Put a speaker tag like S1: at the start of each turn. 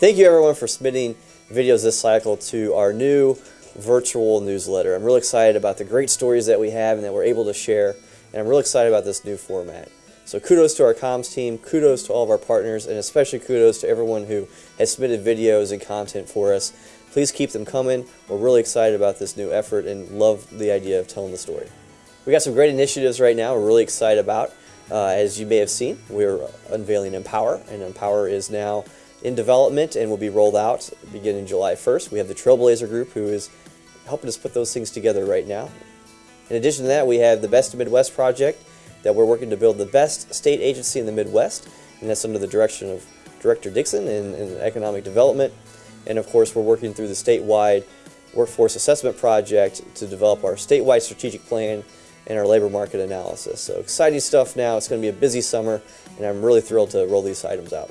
S1: Thank you everyone for submitting videos this cycle to our new virtual newsletter. I'm really excited about the great stories that we have and that we're able to share, and I'm really excited about this new format. So kudos to our comms team, kudos to all of our partners, and especially kudos to everyone who has submitted videos and content for us. Please keep them coming. We're really excited about this new effort and love the idea of telling the story. We got some great initiatives right now we're really excited about. Uh, as you may have seen, we're unveiling Empower, and Empower is now in development and will be rolled out beginning July 1st. We have the Trailblazer Group who is helping us put those things together right now. In addition to that, we have the Best of Midwest project that we're working to build the best state agency in the Midwest, and that's under the direction of Director Dixon in, in Economic Development. And of course, we're working through the statewide workforce assessment project to develop our statewide strategic plan and our labor market analysis. So exciting stuff now. It's going to be a busy summer, and I'm really thrilled to roll these items out.